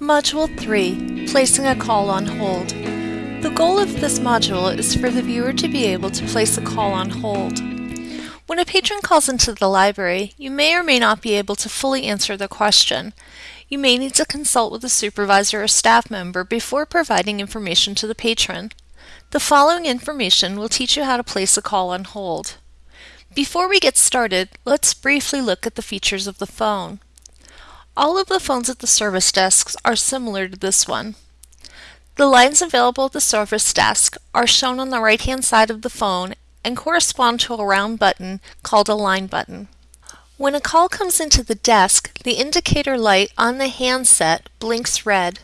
Module 3 Placing a Call on Hold. The goal of this module is for the viewer to be able to place a call on hold. When a patron calls into the library, you may or may not be able to fully answer the question. You may need to consult with a supervisor or staff member before providing information to the patron. The following information will teach you how to place a call on hold. Before we get started, let's briefly look at the features of the phone. All of the phones at the service desks are similar to this one. The lines available at the service desk are shown on the right hand side of the phone and correspond to a round button called a line button. When a call comes into the desk, the indicator light on the handset blinks red.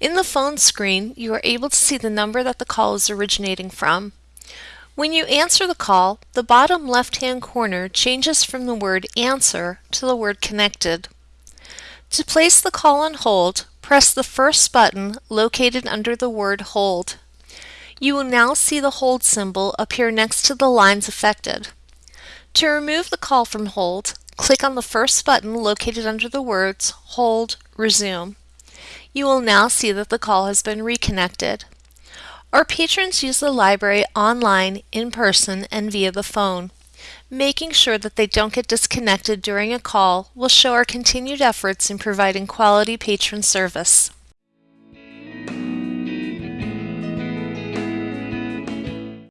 In the phone screen, you are able to see the number that the call is originating from. When you answer the call, the bottom left-hand corner changes from the word answer to the word connected. To place the call on hold, press the first button located under the word hold. You will now see the hold symbol appear next to the lines affected. To remove the call from hold, click on the first button located under the words Hold, Resume. You will now see that the call has been reconnected. Our patrons use the library online, in person, and via the phone. Making sure that they don't get disconnected during a call will show our continued efforts in providing quality patron service.